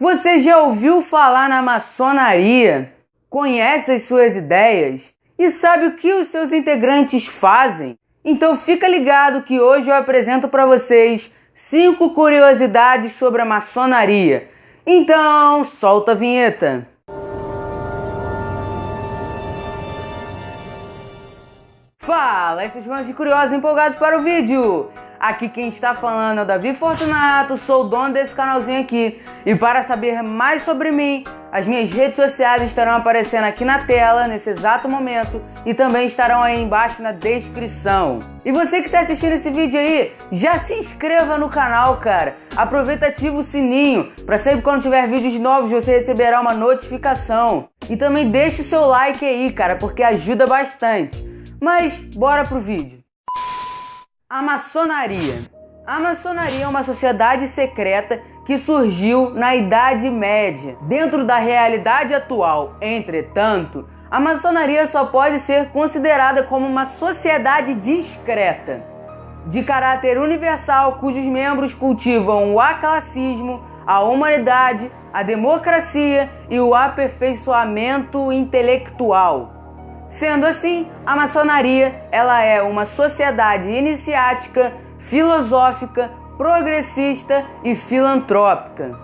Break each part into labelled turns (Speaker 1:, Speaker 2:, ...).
Speaker 1: Você já ouviu falar na maçonaria? Conhece as suas ideias? E sabe o que os seus integrantes fazem? Então fica ligado que hoje eu apresento para vocês cinco curiosidades sobre a maçonaria. Então, solta a vinheta. Fala, esses de curiosos empolgados para o vídeo! Aqui quem está falando é o Davi Fortunato, sou o dono desse canalzinho aqui. E para saber mais sobre mim, as minhas redes sociais estarão aparecendo aqui na tela nesse exato momento e também estarão aí embaixo na descrição. E você que está assistindo esse vídeo aí, já se inscreva no canal, cara. Aproveita e ativa o sininho para sempre quando tiver vídeos novos você receberá uma notificação. E também deixe o seu like aí, cara, porque ajuda bastante. Mas bora pro vídeo. A maçonaria. A maçonaria é uma sociedade secreta que surgiu na Idade Média. Dentro da realidade atual, entretanto, a maçonaria só pode ser considerada como uma sociedade discreta, de caráter universal, cujos membros cultivam o aclassismo, a humanidade, a democracia e o aperfeiçoamento intelectual. Sendo assim, a maçonaria ela é uma sociedade iniciática, filosófica, progressista e filantrópica.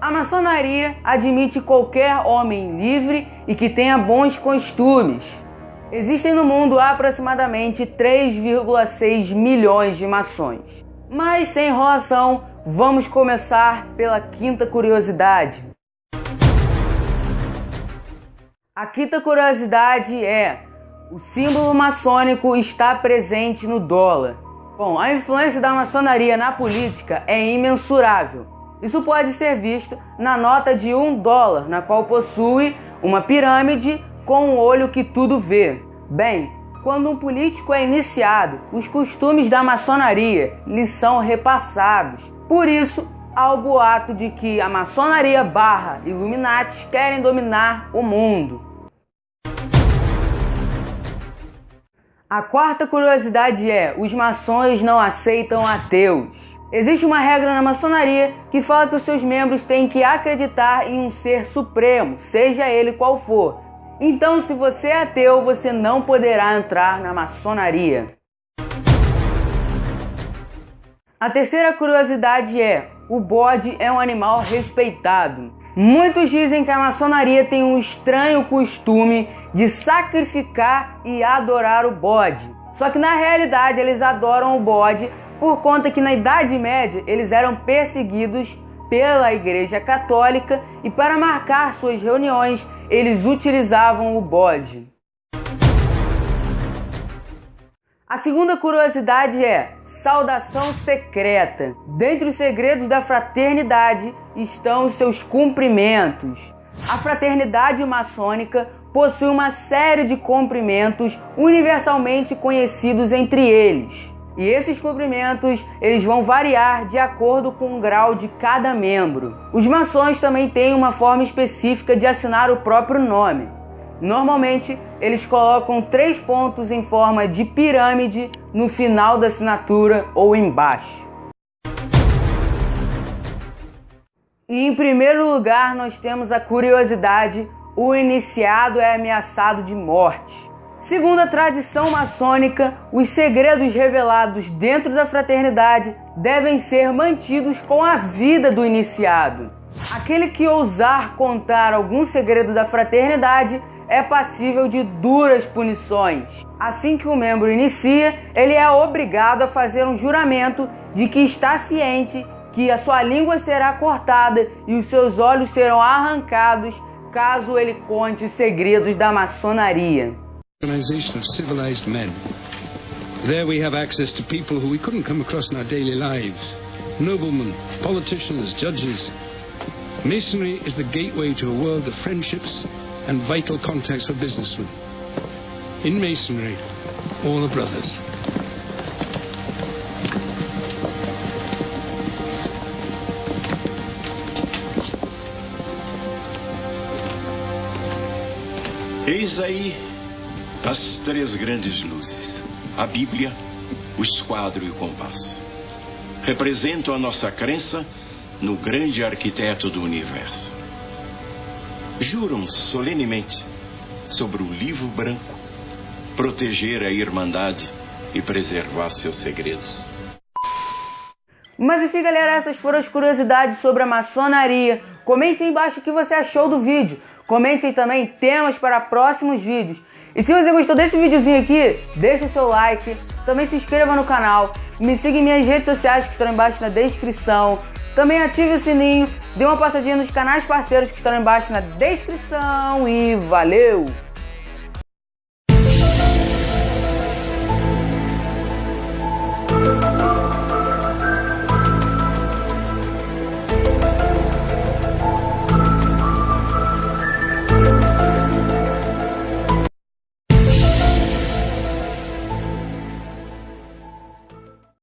Speaker 1: A maçonaria admite qualquer homem livre e que tenha bons costumes. Existem no mundo aproximadamente 3,6 milhões de maçons. Mas sem enrolação, vamos começar pela quinta curiosidade. A quinta curiosidade é: o símbolo maçônico está presente no dólar. Bom, a influência da maçonaria na política é imensurável. Isso pode ser visto na nota de um dólar, na qual possui uma pirâmide com um olho que tudo vê. Bem, quando um político é iniciado, os costumes da maçonaria lhe são repassados. Por isso, há o boato de que a maçonaria barra Illuminati querem dominar o mundo. A quarta curiosidade é: os maçons não aceitam ateus. Existe uma regra na maçonaria que fala que os seus membros têm que acreditar em um ser supremo, seja ele qual for. Então, se você é ateu, você não poderá entrar na maçonaria. A terceira curiosidade é: o bode é um animal respeitado. Muitos dizem que a maçonaria tem um estranho costume de sacrificar e adorar o bode. Só que na realidade eles adoram o bode por conta que na Idade Média eles eram perseguidos pela Igreja Católica e para marcar suas reuniões eles utilizavam o bode. A segunda curiosidade é saudação secreta. Dentre os segredos da fraternidade estão os seus cumprimentos. A fraternidade maçônica possui uma série de cumprimentos universalmente conhecidos entre eles. E esses cumprimentos eles vão variar de acordo com o grau de cada membro. Os maçons também têm uma forma específica de assinar o próprio nome. Normalmente, eles colocam três pontos em forma de pirâmide no final da assinatura ou embaixo. E em primeiro lugar, nós temos a curiosidade: o iniciado é ameaçado de morte. Segundo a tradição maçônica, os segredos revelados dentro da fraternidade devem ser mantidos com a vida do iniciado. Aquele que ousar contar algum segredo da fraternidade é passível de duras punições. Assim que o membro inicia, ele é obrigado a fazer um juramento de que está ciente que a sua língua será cortada e os seus olhos serão arrancados caso ele conte os segredos da maçonaria. There we have access to people who we couldn't come across in our daily lives. Noblemen, politicians, judges. Masonry is the gateway to a world of friendships and vital contacts for businessmen. In Masonry, all are brothers.
Speaker 2: Eis aí as três grandes luzes: a Bíblia, o esquadro e o compasso. Representam a nossa crença no grande arquiteto do universo. Juram solenemente sobre o livro branco proteger a Irmandade e preservar seus segredos.
Speaker 1: Mas enfim, galera, essas foram as curiosidades sobre a maçonaria. Comente aí embaixo o que você achou do vídeo. Comente aí também temas para próximos vídeos. E se você gostou desse videozinho aqui, deixa o seu like, também se inscreva no canal, me siga em minhas redes sociais que estão embaixo na descrição. Também ative o sininho, dê uma passadinha nos canais parceiros que estão embaixo na descrição e valeu!